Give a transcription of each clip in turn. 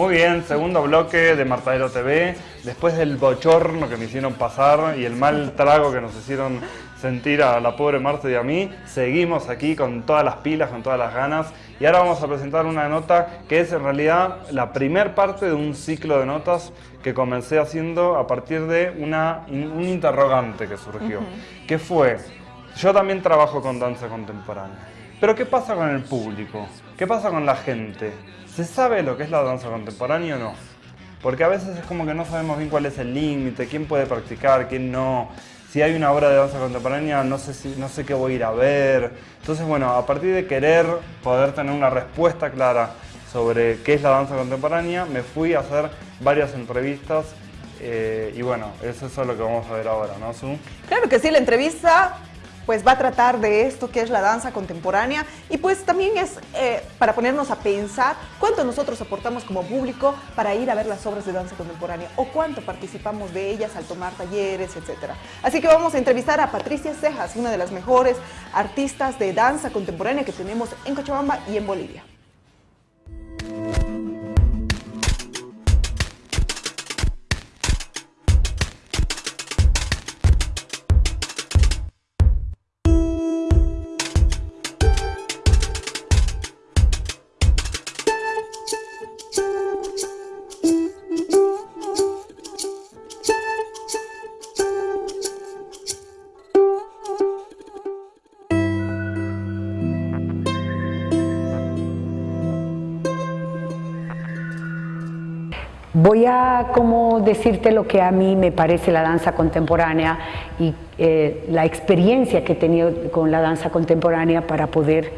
Muy bien, segundo bloque de Martadero TV. Después del bochorno que me hicieron pasar y el mal trago que nos hicieron sentir a la pobre Marta y a mí, seguimos aquí con todas las pilas, con todas las ganas. Y ahora vamos a presentar una nota que es en realidad la primer parte de un ciclo de notas que comencé haciendo a partir de una, un interrogante que surgió. Que fue, yo también trabajo con danza contemporánea, pero ¿qué pasa con el público? ¿Qué pasa con la gente? ¿Se sabe lo que es la danza contemporánea o no? Porque a veces es como que no sabemos bien cuál es el límite, quién puede practicar, quién no. Si hay una obra de danza contemporánea, no sé, si, no sé qué voy a ir a ver. Entonces, bueno, a partir de querer poder tener una respuesta clara sobre qué es la danza contemporánea, me fui a hacer varias entrevistas eh, y bueno, eso es lo que vamos a ver ahora, ¿no, Su? Claro que sí, la entrevista pues va a tratar de esto que es la danza contemporánea y pues también es eh, para ponernos a pensar cuánto nosotros aportamos como público para ir a ver las obras de danza contemporánea o cuánto participamos de ellas al tomar talleres, etcétera. Así que vamos a entrevistar a Patricia Cejas, una de las mejores artistas de danza contemporánea que tenemos en Cochabamba y en Bolivia. Voy a como decirte lo que a mí me parece la danza contemporánea y eh, la experiencia que he tenido con la danza contemporánea para poder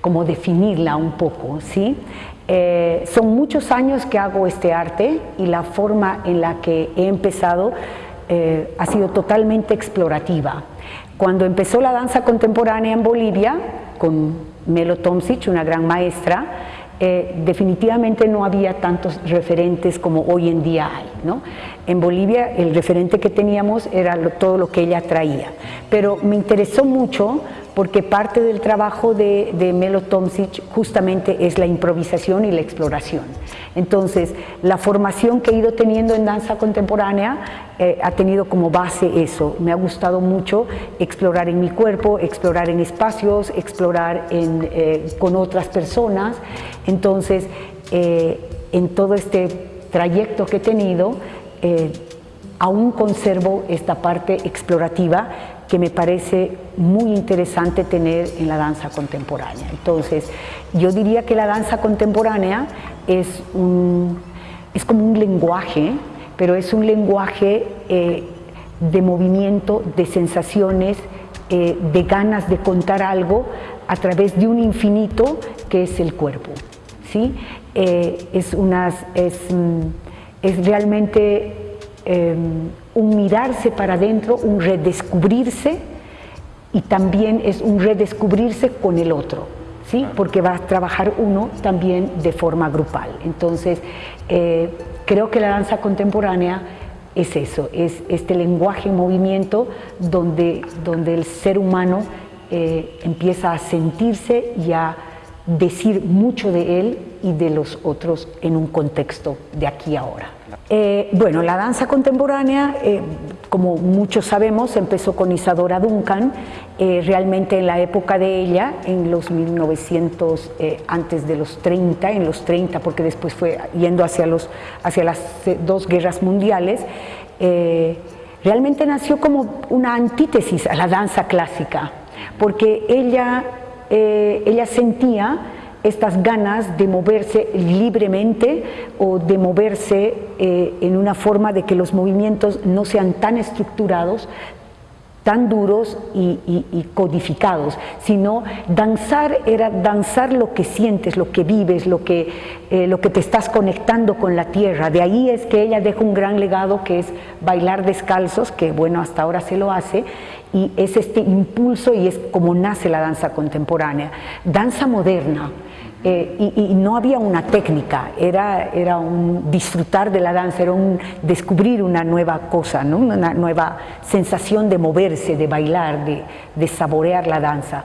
como definirla un poco, ¿sí? Eh, son muchos años que hago este arte y la forma en la que he empezado eh, ha sido totalmente explorativa. Cuando empezó la danza contemporánea en Bolivia, con Melo Tomsic, una gran maestra, eh, definitivamente no había tantos referentes como hoy en día hay. ¿no? En Bolivia el referente que teníamos era todo lo que ella traía, pero me interesó mucho porque parte del trabajo de, Melo Tomsic justamente es la improvisación y la exploración. Entonces, la formación que he ido teniendo en danza contemporánea eh, ha tenido como base eso. Me ha gustado mucho explorar en mi cuerpo, explorar en espacios, explorar eh, con otras personas. Entonces, eh, en todo este trayecto que he tenido, aún conservo esta parte explorativa que me parece muy interesante tener en la danza contemporánea. Entonces, yo diría que la danza contemporánea es, es como un lenguaje, pero es un lenguaje eh, de movimiento, de sensaciones, eh, de ganas de contar algo a través de un infinito que es el cuerpo. ¿sí? Eh, es, unas, es, mm, es realmente em, un mirarse para adentro, un redescubrirse y también es un redescubrirse con el otro, ¿sí? porque va a trabajar uno también de forma grupal. Entonces, eh, creo que la danza contemporánea es eso, es este lenguaje en movimiento donde, donde el ser humano eh, empieza a sentirse y a decir mucho de él y de los otros en un contexto de aquí ahora. Eh, bueno, la danza contemporánea, eh, como muchos sabemos, empezó con Isadora Duncan, eh, realmente en la época de ella, en los 1900, antes de los 30, en los 30, porque después fue yendo hacia, los, hacia las dos guerras mundiales, realmente nació como una antítesis a la danza clásica, porque ella, ella sentía estas ganas de moverse libremente o de moverse eh, en una forma de que los movimientos no sean tan estructurados, tan duros y, codificados, sino danzar era danzar lo que sientes, lo que vives, lo que, eh, lo que te estás conectando con la tierra. De ahí es que ella deja un gran legado que es bailar descalzos, que bueno, hasta ahora se lo hace, y es este impulso y es como nace la danza contemporánea. Danza moderna, eh, y, no había una técnica, era, era un disfrutar de la danza, era un descubrir una nueva cosa, ¿no? una nueva sensación de moverse, de bailar, de, de saborear la danza.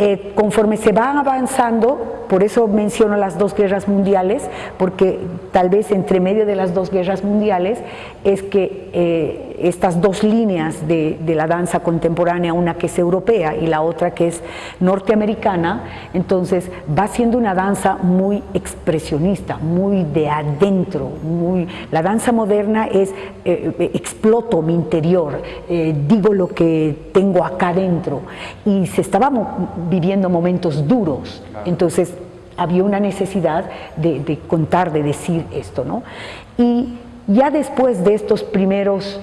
Eh, conforme se van avanzando, por eso menciono las dos guerras mundiales, porque tal vez entre medio de las dos guerras mundiales es que eh, estas dos líneas de, de, la danza contemporánea, una que es europea y la otra que es norteamericana, entonces va siendo una danza muy expresionista, muy de adentro, muy, la danza moderna es eh, exploto mi interior, digo lo que tengo acá adentro. Y se estaba viviendo momentos duros, entonces había una necesidad de, contar, de decir esto, ¿no? Y ya después de estos primeros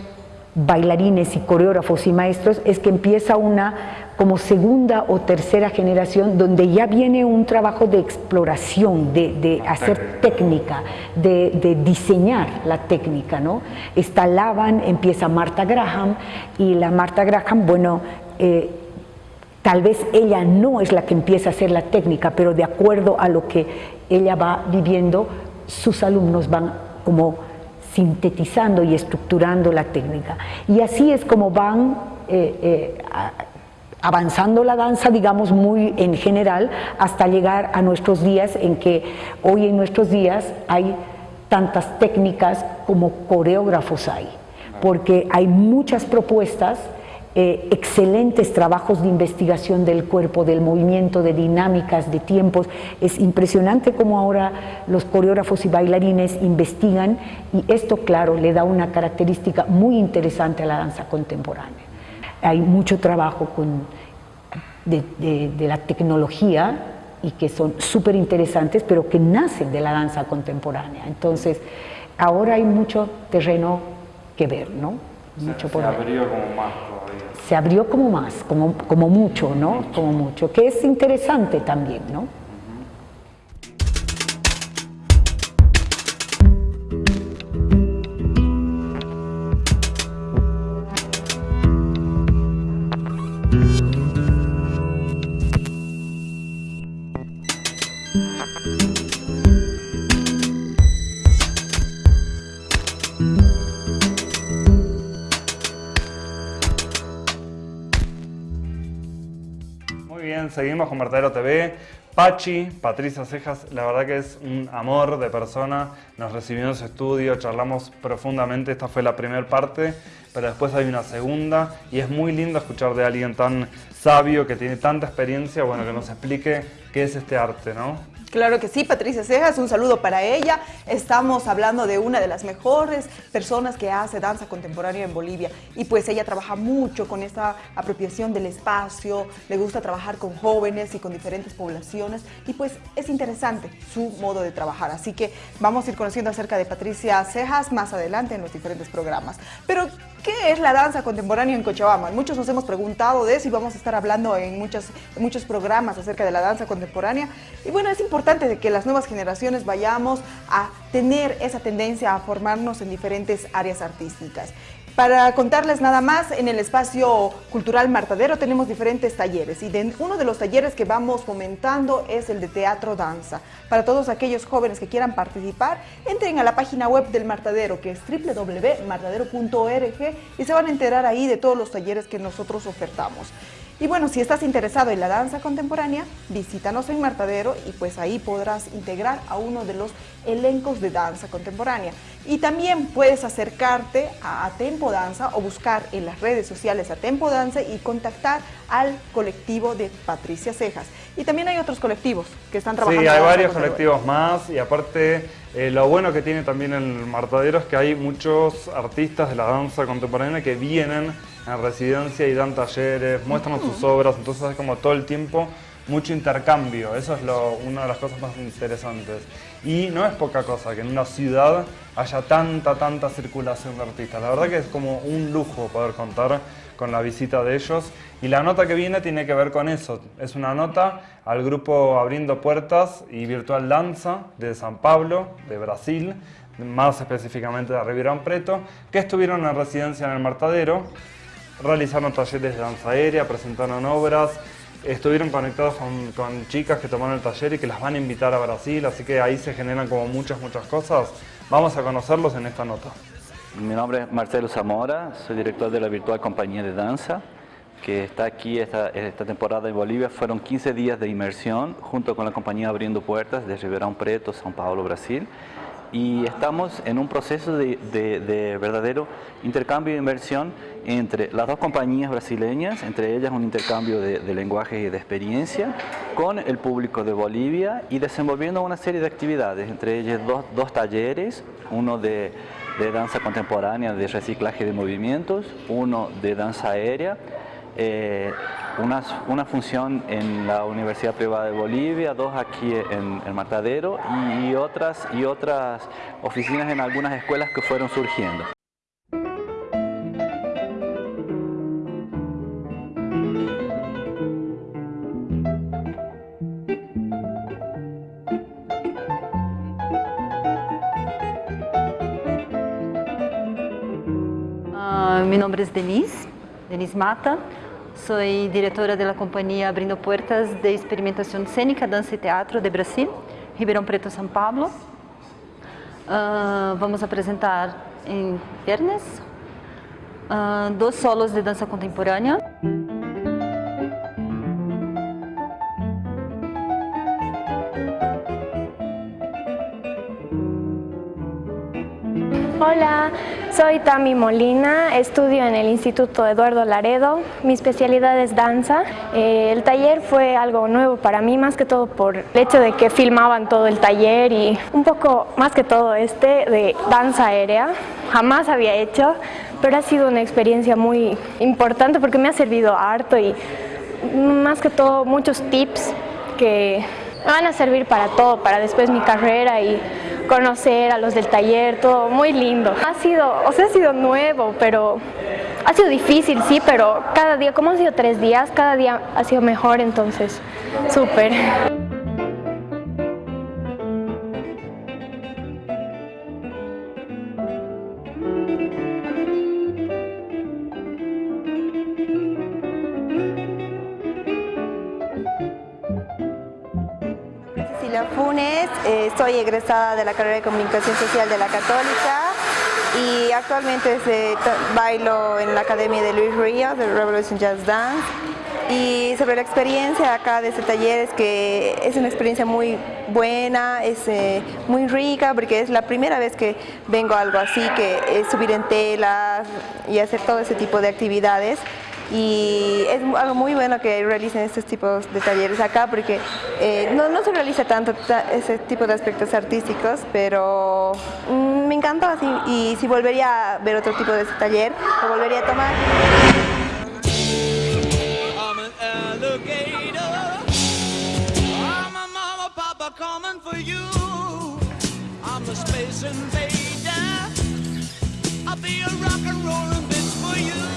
bailarines y coreógrafos y maestros es que empieza una como segunda o tercera generación donde ya viene un trabajo de exploración, de, hacer técnica, de, diseñar la técnica, ¿no? Está Lavan, empieza Marta Graham y la Marta Graham, bueno, eh, Tal vez ella no es la que empieza a hacer la técnica, pero de acuerdo a lo que ella va viviendo, sus alumnos van como sintetizando y estructurando la técnica. Y así es como van eh, eh, avanzando la danza, digamos, muy en general, hasta llegar a nuestros días en que hoy en nuestros días hay tantas técnicas como coreógrafos hay, porque hay muchas propuestas eh, excelentes trabajos de investigación del cuerpo, del movimiento, de dinámicas, de tiempos. Es impresionante cómo ahora los coreógrafos y bailarines investigan y esto, claro, le da una característica muy interesante a la danza contemporánea. Hay mucho trabajo con, de, de la tecnología y que son súper interesantes, pero que nacen de la danza contemporánea. Entonces, ahora hay mucho terreno que ver, ¿no? Mucho por se abrió como más se abrió como más, como, como mucho, ¿no? Como mucho, que es interesante también, ¿no? Seguimos con Vertedero TV. Pachi, Patricia Cejas, la verdad que es un amor de persona. Nos recibió en su estudio, charlamos profundamente. Esta fue la primera parte, pero después hay una segunda. Y es muy lindo escuchar de alguien tan sabio, que tiene tanta experiencia, bueno, que nos explique qué es este arte, ¿no? Claro que sí, Patricia Cejas, un saludo para ella. Estamos hablando de una de las mejores personas que hace danza contemporánea en Bolivia y pues ella trabaja mucho con esta apropiación del espacio, le gusta trabajar con jóvenes y con diferentes poblaciones y pues es interesante su modo de trabajar. Así que vamos a ir conociendo acerca de Patricia Cejas más adelante en los diferentes programas. Pero, ¿qué es la danza contemporánea en Cochabamba? Muchos nos hemos preguntado de eso y vamos a estar hablando en muchos, programas acerca de la danza contemporánea. Y bueno, es importante que las nuevas generaciones vayamos a tener esa tendencia a formarnos en diferentes áreas artísticas. Para contarles nada más, en el espacio cultural Martadero tenemos diferentes talleres y uno de los talleres que vamos fomentando es el de teatro danza. Para todos aquellos jóvenes que quieran participar, entren a la página web del Martadero que es www.martadero.org y se van a enterar ahí de todos los talleres que nosotros ofertamos. Y bueno, si estás interesado en la danza contemporánea, visítanos en Martadero y pues ahí podrás integrar a uno de los elencos de danza contemporánea. Y también puedes acercarte a Tempo Danza o buscar en las redes sociales a Tempo Danza y contactar al colectivo de Patricia Cejas. Y también hay otros colectivos que están trabajando. Sí, hay varios colectivos más y aparte eh, lo bueno que tiene también el Martadero es que hay muchos artistas de la danza contemporánea que vienen en residencia y dan talleres, muestran sus obras, entonces es como todo el tiempo mucho intercambio, eso es una de las cosas más interesantes. Y no es poca cosa que en una ciudad haya tanta, tanta circulación de artistas. La verdad que es como un lujo poder contar con la visita de ellos. Y la nota que viene tiene que ver con eso. Es una nota al grupo Abriendo Puertas y Virtual Danza de San Pablo, de Brasil, más específicamente de Ribeirão Preto, que estuvieron en residencia en el Martadero realizaron talleres de danza aérea, presentaron obras, estuvieron conectados con, chicas que tomaron el taller y que las van a invitar a Brasil, así que ahí se generan como muchas, muchas cosas. Vamos a conocerlos en esta nota. Mi nombre es Marcelo Zamora, soy director de la Virtual Compañía de Danza. que está aquí esta, esta, temporada en Bolivia, fueron 15 días de inmersión junto con la compañía Abriendo Puertas de Ribeirão Preto, São Paulo, Brasil. Y estamos en un proceso de, de, verdadero intercambio de inversión entre las dos compañías brasileñas, entre ellas un intercambio de, de lenguaje y de experiencia, con el público de Bolivia y desenvolviendo una serie de actividades, entre ellas dos, dos talleres, uno de danza contemporánea de reciclaje de movimientos, uno de danza aérea, eh, una, función en la Universidad Privada de Bolivia, dos aquí en el Matadero y, otras, y otras oficinas en algunas escuelas que fueron surgiendo. Uh, mi nombre es Denise, Denise Mata. Soy directora de la compañía Abrindo Puertas de Experimentación Escénica, Danza y Teatro de Brasil, Ribeirão Preto, São Paulo. Uh, vamos apresentar em viernes uh, dois solos de dança contemporânea. Soy Tami Molina, estudio en el Instituto Eduardo Laredo, mi especialidad es danza. Eh, el taller fue algo nuevo para mí, más que todo por el hecho de que filmaban todo el taller y un poco más que todo este de danza aérea. Jamás había hecho, pero ha sido una experiencia muy importante porque me ha servido harto y más que todo muchos tips que me van a servir para todo, para después mi carrera y conocer a los del taller, todo muy lindo. Ha sido, o sea, ha sido nuevo, pero ha sido difícil, sí, pero cada día, como han sido tres días, cada día ha sido mejor, entonces, súper. Eh, soy egresada de la carrera de Comunicación Social de la Católica y actualmente bailo en la Academia de Luis Ríos de Revolution Jazz Dance. Y sobre la experiencia acá de este taller es que es una experiencia muy buena, es eh, muy rica porque es la primera vez que vengo a algo así, que es subir en telas y hacer todo ese tipo de actividades y es algo muy bueno que realicen estos tipos de talleres acá porque eh, no, no, se realiza tanto ese tipo de aspectos artísticos, pero mm, me encantó así y si volvería a ver otro tipo de ese taller, lo volvería a tomar. este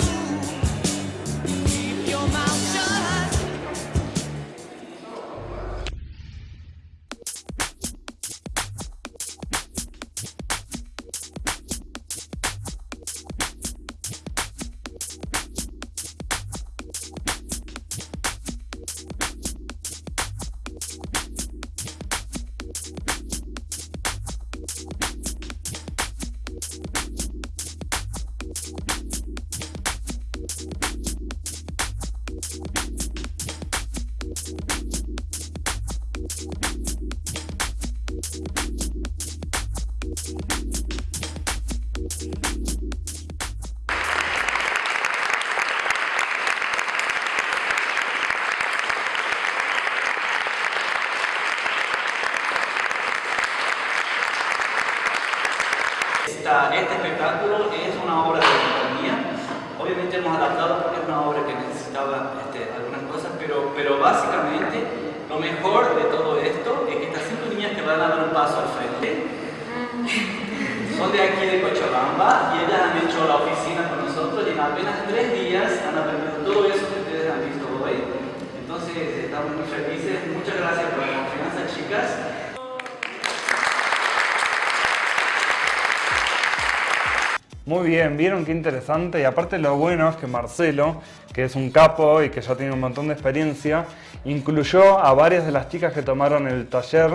y ellas han hecho la oficina con nosotros y en apenas tres días han aprendido todo eso que ustedes han visto hoy. Entonces estamos muy felices. Muchas gracias por la confianza, chicas. Muy bien, vieron qué interesante y aparte lo bueno es que Marcelo, que es un capo y que ya tiene un montón de experiencia, incluyó a varias de las chicas que tomaron el taller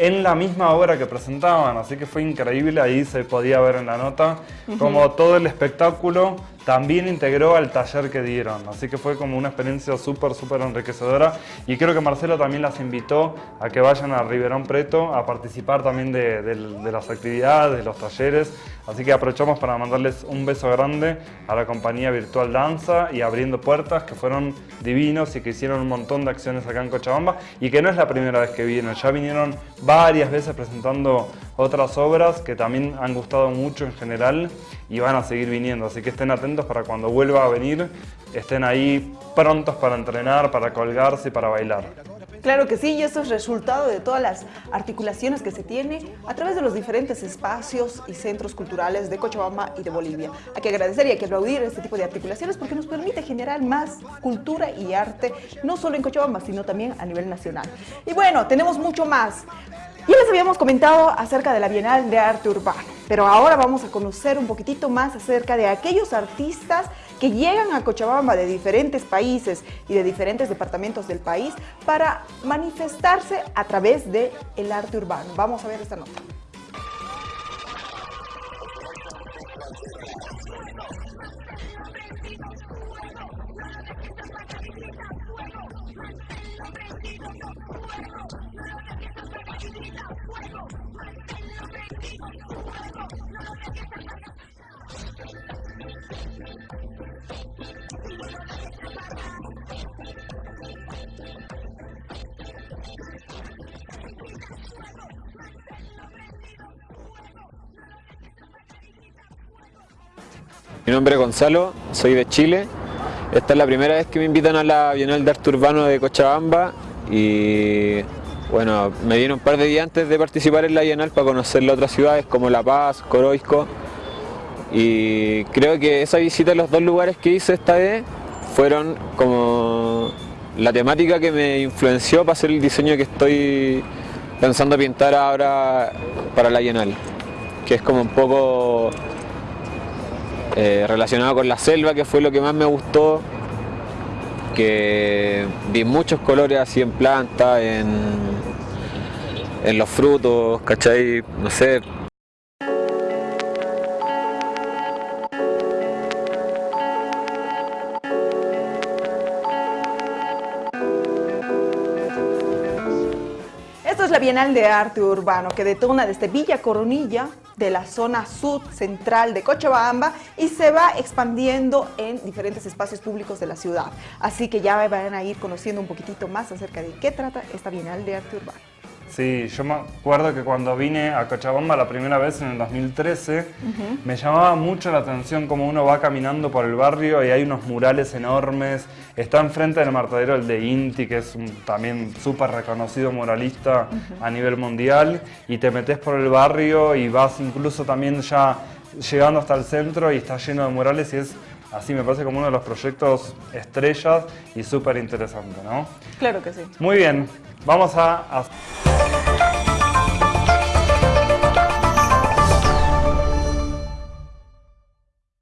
en la misma obra que presentaban, así que fue increíble, ahí se podía ver en la nota como todo el espectáculo también integró al taller que dieron. Así que fue como una experiencia súper, súper enriquecedora. Y creo que Marcelo también las invitó a que vayan a Riverón Preto a participar también de, de las actividades, de los talleres. Así que aprovechamos para mandarles un beso grande a la compañía Virtual Danza y Abriendo Puertas, que fueron divinos y que hicieron un montón de acciones acá en Cochabamba y que no es la primera vez que vienen, ya vinieron varias veces presentando otras obras que también han gustado mucho en general y van a seguir viniendo, así que estén atentos para cuando vuelva a venir, estén ahí prontos para entrenar, para colgarse para bailar. Claro que sí, y esto es resultado de todas las articulaciones que se tiene a través de los diferentes espacios y centros culturales de Cochabamba y de Bolivia. Hay que agradecer y hay que aplaudir este tipo de articulaciones porque nos permite generar más cultura y arte, no solo en Cochabamba, sino también a nivel nacional. Y bueno, tenemos mucho más. Ya les habíamos comentado acerca de la Bienal de Arte Urbano, pero ahora vamos a conocer un poquitito más acerca de aquellos artistas que llegan a Cochabamba de diferentes países y de diferentes departamentos del país para manifestarse a través del el arte urbano. Vamos a ver esta nota. Mi nombre es Gonzalo, soy de Chile. Esta es la primera vez que me invitan a la Bienal de Arte Urbano de Cochabamba y bueno, me dieron un par de días antes de participar en la Bienal para conocer las otras ciudades como La Paz, Coroisco. Y creo que esa visita a los dos lugares que hice esta vez fueron como la temática que me influenció para hacer el diseño que estoy pensando pintar ahora para la Bienal, que es como un poco eh, relacionado con la selva, que fue lo que más me gustó, que vi muchos colores así en planta, en, en los frutos, ¿cachai? No sé, Esto es la Bienal de Arte Urbano que detona desde Villa Coronilla de la zona sud central de Cochabamba y se va expandiendo en diferentes espacios públicos de la ciudad. Así que ya van a ir conociendo un poquitito más acerca de qué trata esta Bienal de Arte Urbano. Sí, yo me acuerdo que cuando vine a Cochabamba la primera vez en el 2013, me llamaba mucho la atención cómo uno va caminando por el barrio y hay unos murales enormes. Está enfrente del martadero el de Inti, que es un también súper reconocido muralista a nivel mundial, y te metes por el barrio y vas incluso también ya llegando hasta el centro y está lleno de murales y es así, me parece como uno de los proyectos estrellas y súper interesante, ¿no? Claro que sí. Muy bien, vamos a... a...